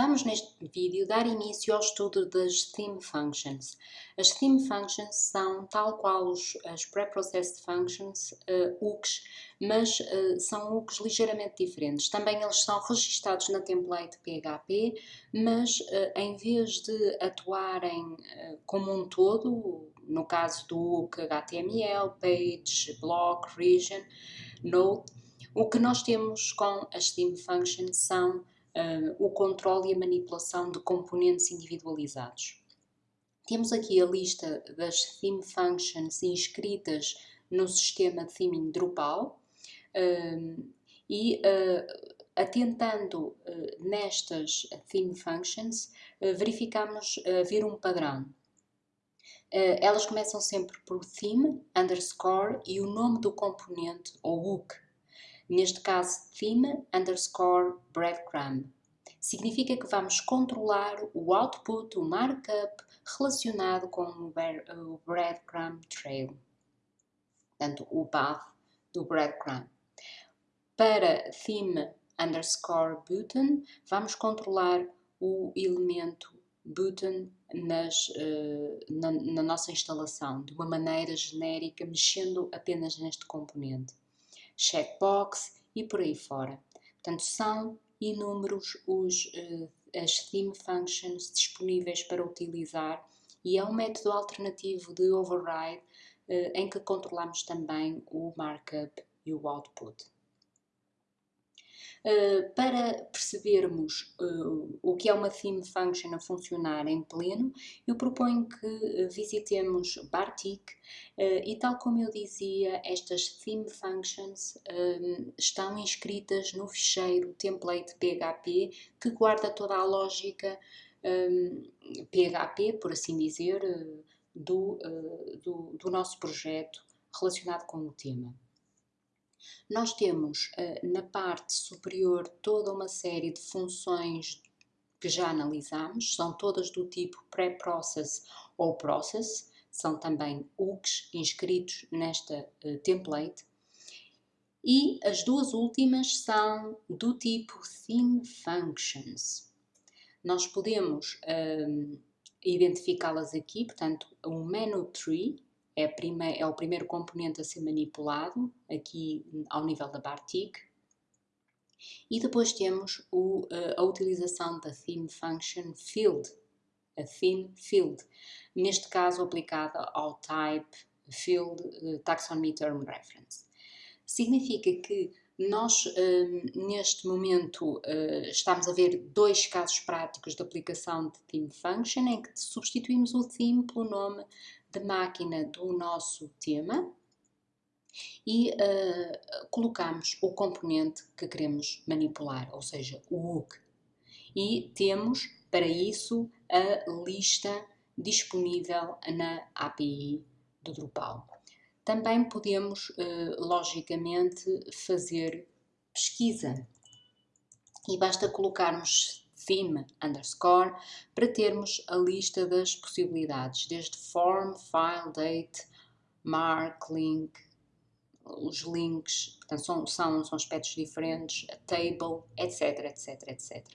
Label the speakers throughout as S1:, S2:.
S1: Vamos neste vídeo dar início ao estudo das Theme Functions. As Theme Functions são tal qual os, as Preprocessed Functions, uh, UCs, mas uh, são UCs ligeiramente diferentes. Também eles são registados na template PHP, mas uh, em vez de atuarem como um todo, no caso do UC HTML, Page, Block, Region, Node, o que nós temos com as Theme Functions são uh, o controle e a manipulação de componentes individualizados. Temos aqui a lista das theme functions inscritas no sistema de theming Drupal uh, e uh, atentando nestas theme functions verificamos vir um padrão. elas começam sempre por theme, underscore e o nome do componente ou hook neste caso theme underscore breadcrumb. Significa que vamos controlar o output, o markup relacionado com o breadcrumb trail, portanto o path do breadcrumb. Para theme underscore button, vamos controlar o elemento button nas, uh, na, na nossa instalação, de uma maneira genérica, mexendo apenas neste componente checkbox e por aí fora. Portanto, são inúmeros os, uh, as theme functions disponíveis para utilizar e é um método alternativo de override uh, em que controlamos também o markup e o output. Uh, para percebermos uh, o que é uma theme function a funcionar em pleno, eu proponho que visitemos Bartik e tal como eu dizia, estas theme functions estão inscritas no ficheiro template PHP que guarda toda a lógica PHP, por assim dizer, do, do, do nosso projeto relacionado com o tema. Nós temos uh, na parte superior toda uma série de funções que já analisamos, são todas do tipo pré-process ou process, são também UGs inscritos nesta uh, template. E as duas últimas são do tipo theme functions. Nós podemos um, eh, identificá-las aqui, portanto, um menu tree, é, é o primeiro componente a ser manipulado aqui ao nível da Bartik. E depois temos o, eh, a utilização da theme function field, a theme field, neste caso aplicada ao type field uh, taxonomy term reference. Significa que nós, uh, neste momento, uh, estamos a ver dois casos práticos de aplicação de theme function em que substituímos o theme pelo nome de máquina do nosso tema e uh, colocamos o componente que queremos manipular, ou seja, o hook. E temos para isso a lista disponível na API do Drupal. Também podemos, uh, logicamente, fazer pesquisa e basta colocarmos theme underscore para termos a lista das possibilidades, desde form, file, date, mark, link, os links, portanto são, são, são aspectos diferentes, a table, etc, etc, etc.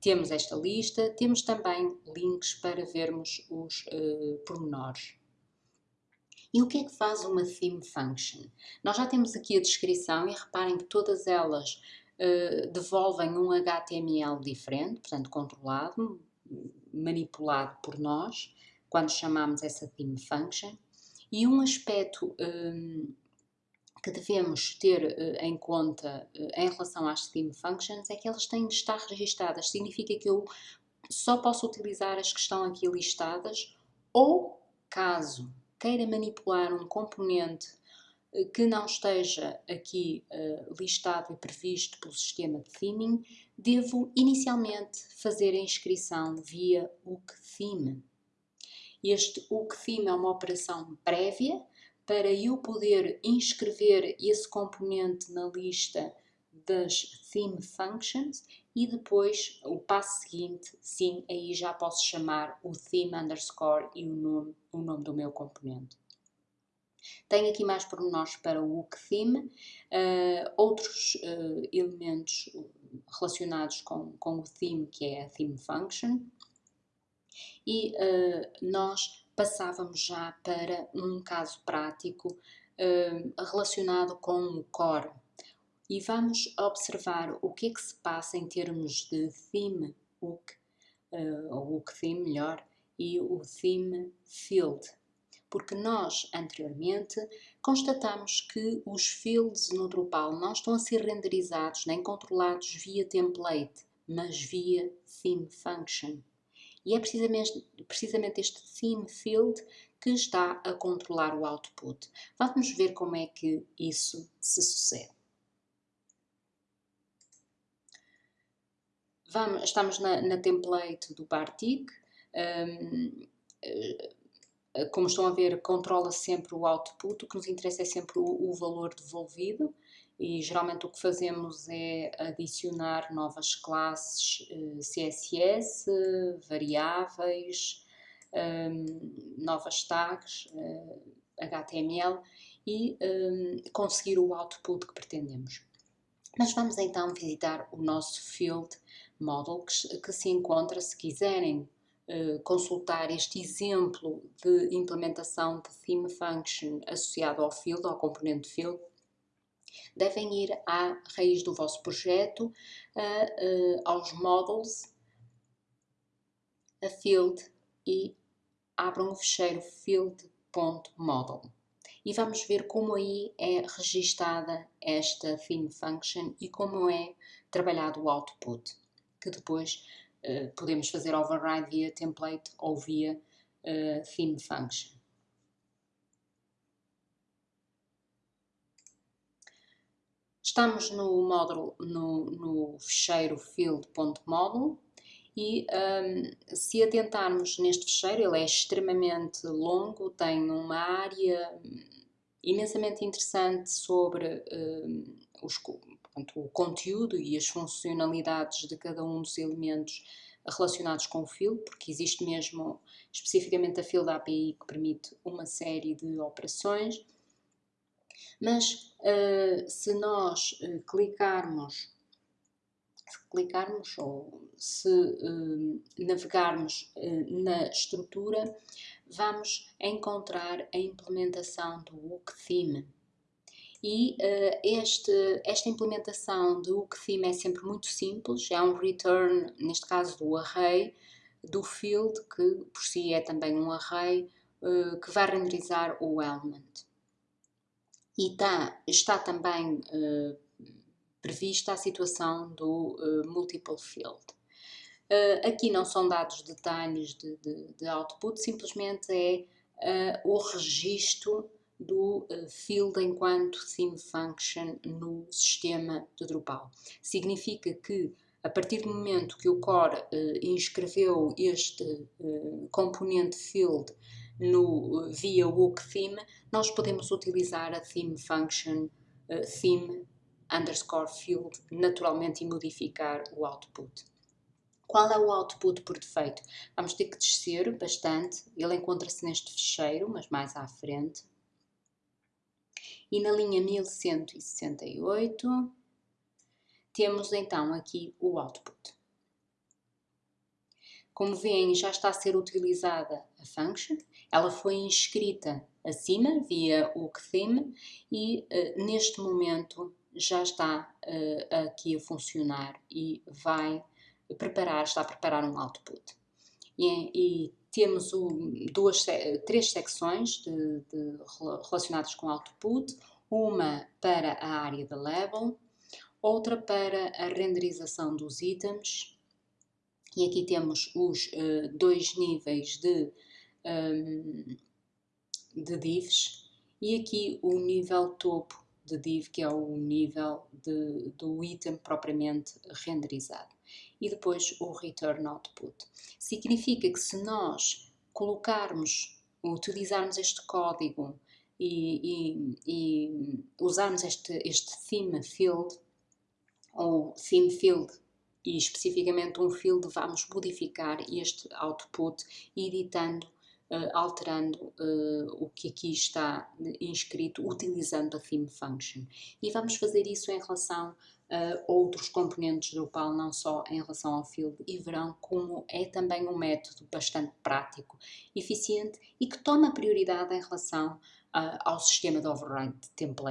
S1: Temos esta lista, temos também links para vermos os uh, pormenores. E o que é que faz uma theme function? Nós já temos aqui a descrição e reparem que todas elas eh, devolvem um HTML diferente, portanto controlado, manipulado por nós, quando chamamos essa theme function. E um aspecto um, eh, que devemos ter uh, em conta uh, em relação às theme functions é que elas têm de estar registadas. Significa que eu só posso utilizar as que estão aqui listadas ou, caso queira manipular um componente que não esteja aqui uh, listado e previsto pelo sistema de theming, devo inicialmente fazer a inscrição via UCTheme. Este UCTheme é uma operação prévia para eu poder inscrever esse componente na lista das theme functions e depois o passo seguinte, sim, aí já posso chamar o theme underscore e o nome, o nome do meu componente. Tem aqui mais pormenores para o hook theme, uh, outros uh, elementos relacionados com, com o theme, que é a theme function, e uh, nós passávamos já para um caso prático relacionado com o core. E vamos observar o que é que se passa em termos de theme hook, ou hook theme melhor, e o theme field porque nós anteriormente constatamos que os fields no Drupal não estão a ser renderizados nem controlados via template, mas via theme function. E é precisamente, precisamente este theme field que está a controlar o output. Vamos ver como é que isso se sucede. Vamos, estamos na, na template do Bartik. Um, eh, como estão a ver, controla sempre o output, o que nos interessa é sempre o, o, valor devolvido e geralmente o que fazemos é adicionar novas classes eh, CSS, variáveis, ehm, novas tags, HTML eh, e ehm, conseguir o output que pretendemos. Mas vamos então visitar o nosso field model que, que se encontra, se quiserem eh, consultar este exemplo de implementação de theme function associado ao field, ao componente field, devem ir à raiz do vosso projeto, a, a, aos models, a field e abram o fecheiro field.model. E vamos ver como aí é registada esta theme function e como é trabalhado o output, que depois eh, podemos fazer override via template ou via uh, theme function. Estamos no módulo, no, no fecheiro field.model e um, se atentarmos neste fecheiro, ele é extremamente longo, tem uma área imensamente interessante sobre um, os, portanto, o conteúdo e as funcionalidades de cada um dos elementos relacionados com o field, porque existe mesmo especificamente a field API que permite uma série de operações. Mas uh, se nós uh, clicarmos, se clicarmos ou se uh, navegarmos na estrutura, vamos encontrar a implementação do Hook Theme e uh, este, esta implementação do theme é sempre muito simples, é um return, neste caso do array, do field, que por si é também um array, uh, que vai renderizar o element. E tá, está também uh, prevista a situação do multiple field. aqui não são dados detalhes de, de, de output, simplesmente é o registro do eh, field enquanto theme function no sistema de Drupal. Significa que a partir do momento que o core uh, inscreveu este uh, componente field no, via hook theme, nós podemos utilizar a theme function theme underscore field naturalmente e modificar o output. Qual é o output por defeito? Vamos ter que descer bastante, ele encontra-se neste ficheiro, mas mais à frente e na linha 1168 temos então aqui o output. Como veem, já está a ser utilizada a function, ela foi inscrita acima via o theme e uh, neste momento já está uh, aqui a funcionar e vai preparar, está a preparar um output. E, e temos o, duas, três secções de, de, relacionadas com output, uma para a área de level, outra para a renderização dos itens, e aqui temos os uh, dois níveis de, um, de divs, e aqui o nível topo de div, que é o nível de, do item propriamente renderizado e depois o return output. Significa que se nós colocarmos, utilizarmos este código e, e, e usarmos este, este theme field, ou theme field, e especificamente um field, vamos modificar este output editando alterando o que aqui está inscrito, utilizando a theme function. E vamos fazer isso em relação a outros componentes Drupal, não só em relação ao field, e verão como é também um método bastante prático, eficiente e que toma prioridade em relação ao sistema de override template.